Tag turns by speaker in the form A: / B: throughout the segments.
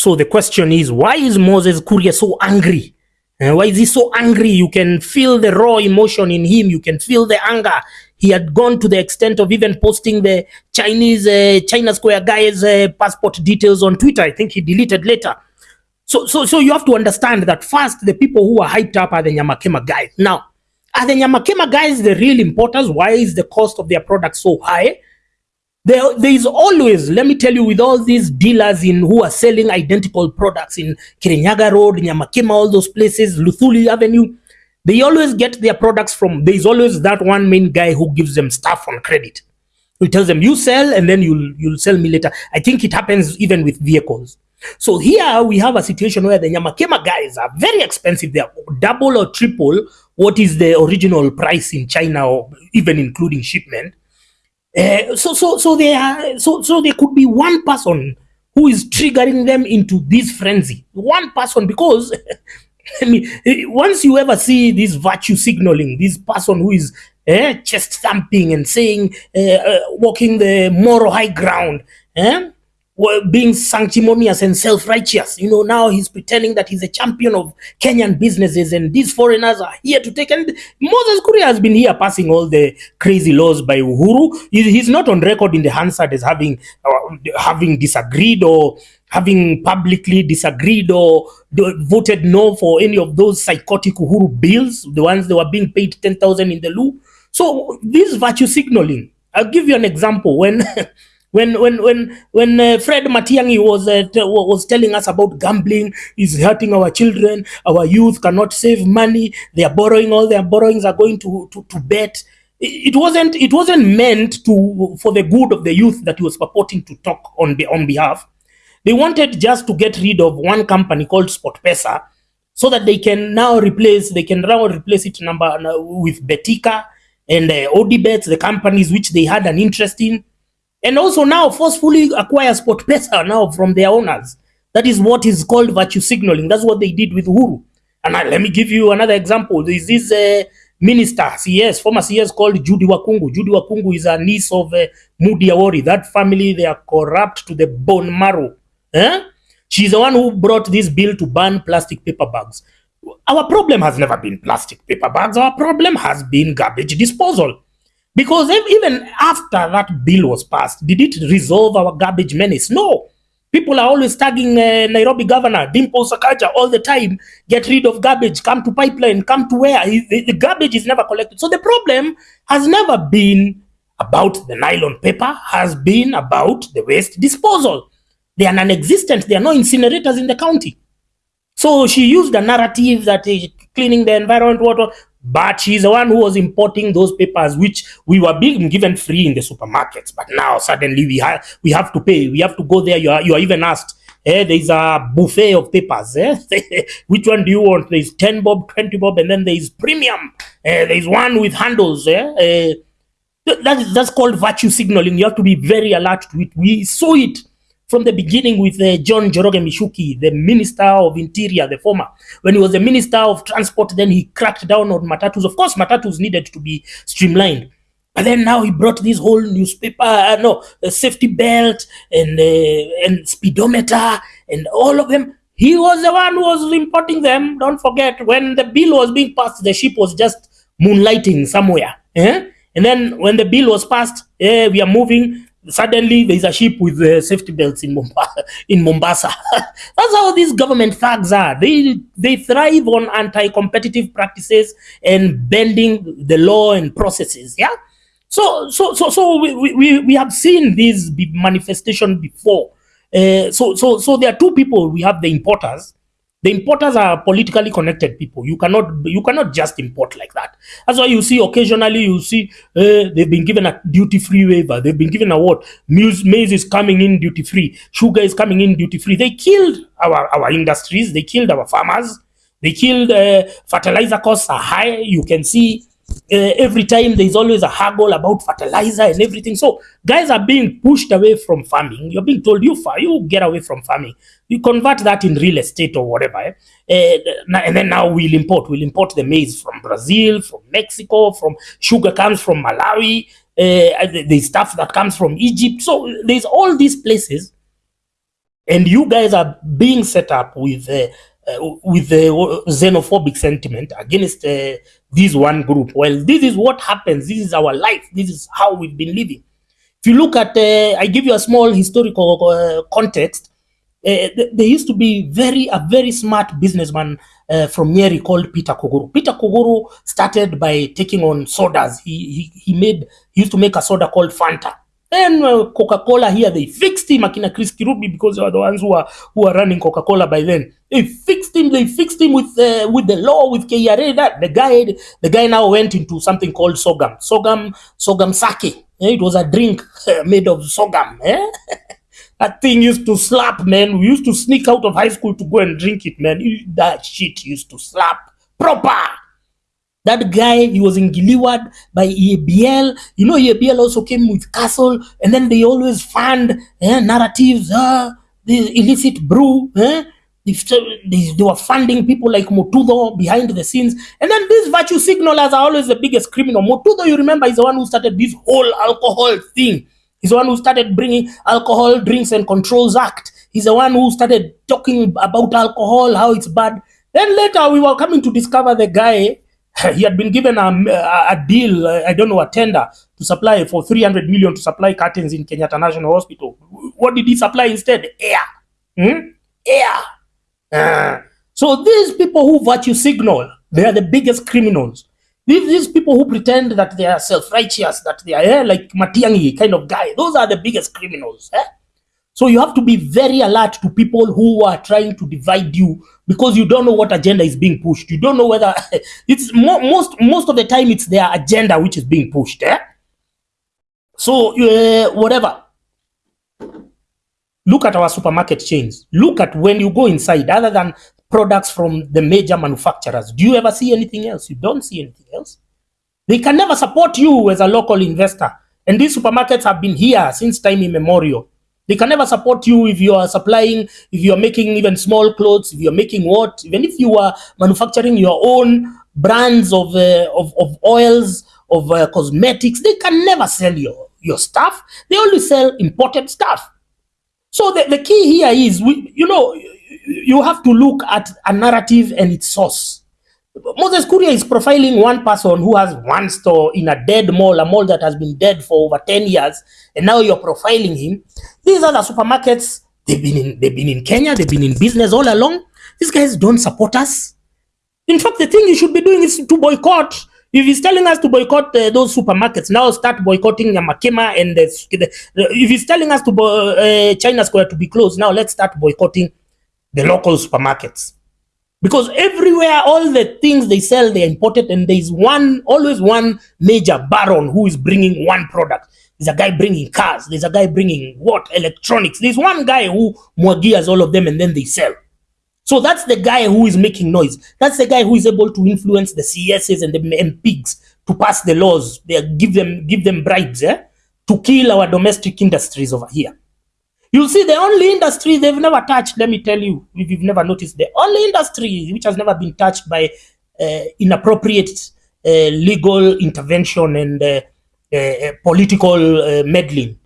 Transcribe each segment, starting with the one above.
A: So the question is, why is Moses Kuria so angry? And why is he so angry? You can feel the raw emotion in him. You can feel the anger. He had gone to the extent of even posting the Chinese uh, China Square guy's uh, passport details on Twitter. I think he deleted later. So, so, so you have to understand that first, the people who are hyped up are the Nyamakima guys. Now, are the Nyamakima guys the real importers? Why is the cost of their products so high? There, there is always, let me tell you, with all these dealers in who are selling identical products in Kirinyaga Road, Nyamakima, all those places, Luthuli Avenue, they always get their products from, there is always that one main guy who gives them stuff on credit. He tells them, you sell and then you'll, you'll sell me later. I think it happens even with vehicles. So here we have a situation where the Nyamakima guys are very expensive. They are double or triple what is the original price in China or even including shipment. Uh, so so so they are so so there could be one person who is triggering them into this frenzy. One person because I mean, once you ever see this virtue signaling, this person who is eh, chest thumping and saying, uh, uh, walking the moral high ground, eh? Being sanctimonious and self-righteous. You know, now he's pretending that he's a champion of Kenyan businesses and these foreigners are here to take. And Moses Kuria has been here passing all the crazy laws by Uhuru. He's not on record in the Hansard as having, uh, having disagreed or having publicly disagreed or voted no for any of those psychotic Uhuru bills, the ones that were being paid 10,000 in the loo. So this virtue signaling, I'll give you an example. When When when when when uh, Fred Matiang'i was uh, was telling us about gambling is hurting our children, our youth cannot save money. They are borrowing all their borrowings are going to to, to bet. It wasn't it wasn't meant to for the good of the youth that he was purporting to talk on the on behalf. They wanted just to get rid of one company called SportPesa so that they can now replace they can now replace it number uh, with Betika and uh, the companies which they had an interest in and also now forcefully acquire SportPesa now from their owners. That is what is called virtue signaling. That's what they did with Uhuru. And I, let me give you another example. Is this uh, minister, CS, former CS called Judi Wakhungu. Judi Wakhungu is a niece of uh, Moody Awori. That family, they are corrupt to the bone marrow. Eh? She's the one who brought this bill to ban plastic paper bags. Our problem has never been plastic paper bags. Our problem has been garbage disposal. Because even after that bill was passed, did it resolve our garbage menace? No. People are always tagging uh, Nairobi governor, Dimple Sakaja, all the time. Get rid of garbage, come to pipeline, come to where? The, the garbage is never collected. So the problem has never been about the nylon paper, has been about the waste disposal. They are non-existent. There are no incinerators in the county. So she used a narrative that cleaning the environment, water, but she's the one who was importing those papers which we were being given free in the supermarkets but now suddenly we have we have to pay. We have to go there. You are you are even asked eh, there's a buffet of papers eh? which one do you want? There's 10 bob 20 bob and then there's premium. Eh, there's one with handles eh? That is, that's called virtue signaling. You have to be very alert to it. We saw it from the beginning with uh, John Njoroge Michuki, the Minister of Interior, the former. When he was the Minister of Transport, then he cracked down on matatus. Of course, matatus needed to be streamlined. But then now he brought this whole newspaper, uh, no, safety belt and uh, and speedometer and all of them. He was the one who was importing them. Don't forget, when the bill was being passed, the ship was just moonlighting somewhere. Eh? And then when the bill was passed, eh, we are moving suddenly there's a ship with uh, safety belts in Mombasa. In Mombasa. That's how these government thugs are. They they thrive on anti-competitive practices and bending the law and processes. Yeah. So so so so we we, we have seen this manifestation before. Uh, so so so there are two people. We have the importers the importers are politically connected people. You cannot you cannot just import like that. That's why you see occasionally you see uh, they've been given a duty free waiver. They've been given a what? Maize, is coming in duty free. Sugar is coming in duty free. They killed our our industries. They killed our farmers. They killed uh, fertilizer costs are high. You can see uh, every time there's always a haggle about fertilizer and everything. So guys are being pushed away from farming. You're being told you far you get away from farming. You convert that in real estate or whatever. Eh? Uh, and then now we'll import. We'll import the maize from Brazil, from Mexico, from sugar comes from Malawi. Uh, the, the stuff that comes from Egypt. So there's all these places. and you guys are being set up with uh, uh, with the xenophobic sentiment against uh, this one group. Well, this is what happens. This is our life. This is how we've been living. If you look at, uh, I give you a small historical uh, context. Uh, there used to be very a very smart businessman uh, from Nyeri called Peter Kuguru. Peter Kuguru started by taking on sodas. He, he, he made he used to make a soda called Fanta. And uh, Coca-Cola here, they fixed him, Akina Chris Kirubi, because they were the ones who are who are running Coca-Cola by then. They fixed him. They fixed him with uh, with the law, with KRA. That the guy, the guy now went into something called Sogam. Sogam, Sogam Sake. Eh, it was a drink made of Sogam. Eh? that thing used to slap, man. We used to sneak out of high school to go and drink it, man. That shit used to slap proper. That guy, he was in Giliwad by EABL. You know, EABL also came with Castle, and then they always fund eh, narratives, uh, the illicit brew. Eh? They, they, were funding people like Mututho behind the scenes. And then these virtue signalers are always the biggest criminal. Mututho, you remember, is the one who started this whole alcohol thing. He's the one who started bringing Alcohol, Drinks and Controls Act. He's the one who started talking about alcohol, how it's bad. Then later we were coming to discover the guy he had been given a, a, deal, I don't know, a tender to supply for 300 million to supply curtains in Kenyatta National Hospital. What did he supply instead? Air. Hmm? Air. Uh, so these people who virtue signal, they are the biggest criminals. These, these people who pretend that they are self-righteous, that they are eh, like Matiang'i kind of guy, those are the biggest criminals. Eh? So you have to be very alert to people who are trying to divide you because you don't know what agenda is being pushed. You don't know whether it's mo most most of the time it's their agenda which is being pushed. Eh? So uh, whatever. Look at our supermarket chains. Look at when you go inside, other than products from the major manufacturers. Do you ever see anything else? You don't see anything else. They can never support you as a local investor. And these supermarkets have been here since time immemorial. They can never support you if you are supplying, if you are making even small clothes, if you are making what, even if you are manufacturing your own brands of, uh, of, of oils, of uh, cosmetics, they can never sell your, your stuff. They only sell imported stuff. So the, the key here is, we, you know, you have to look at a narrative and its source. Moses Kuria is profiling one person who has one store in a dead mall, a mall that has been dead for over 10 years, and now you're profiling him. These other supermarkets, they've been in they've been in Kenya, they've been in business all along. These guys don't support us. In fact, the thing you should be doing is to boycott. If he's telling us to boycott uh, those supermarkets, now start boycotting Yamakema and the, the, if he's telling us to uh, China Square to be closed, now let's start boycotting the local supermarkets because everywhere all the things they sell they're imported and there's one always one major baron who is bringing one product. There's a guy bringing cars there's a guy bringing what? Electronics. There's one guy who mwagias all of them and then they sell. So that's the guy who is making noise. That's the guy who is able to influence the CSs and the MPs to pass the laws. They give them give them bribes eh, to kill our domestic industries over here you see, the only industry they've never touched, let me tell you, if you've never noticed, the only industry which has never been touched by uh, inappropriate uh, legal intervention and uh, uh political uh, meddling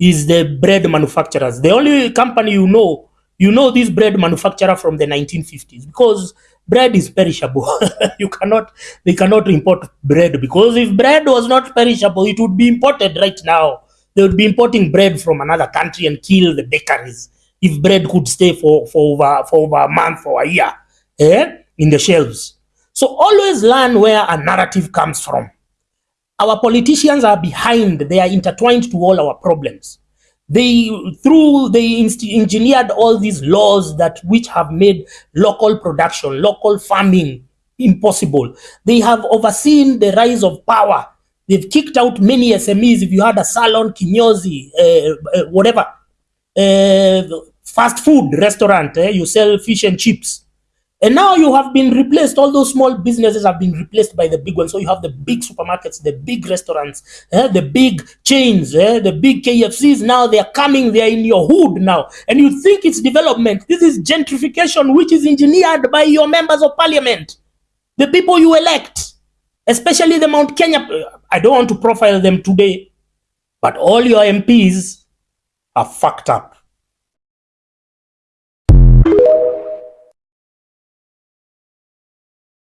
A: is the bread manufacturers. The only company you know, you know this bread manufacturer from the 1950s because bread is perishable. you cannot, they cannot import bread because if bread was not perishable, it would be imported right now they would be importing bread from another country and kill the bakeries if bread could stay for, for, over, for over a month or a year eh, in the shelves. So always learn where a narrative comes from. Our politicians are behind, they are intertwined to all our problems. They, through, they engineered all these laws that which have made local production, local farming impossible. They have overseen the rise of power They've kicked out many SMEs. If you had a salon, kinyozi, uh, uh, whatever, uh, fast food restaurant, eh, you sell fish and chips. And now you have been replaced, all those small businesses have been replaced by the big ones. So you have the big supermarkets, the big restaurants, eh, the big chains, eh, the big KFCs. Now they are coming, they are in your hood now. And you think it's development. This is gentrification, which is engineered by your members of parliament, the people you elect especially the Mount Kenya. Uh, I don't want to profile them today, but all your MPs are fucked up.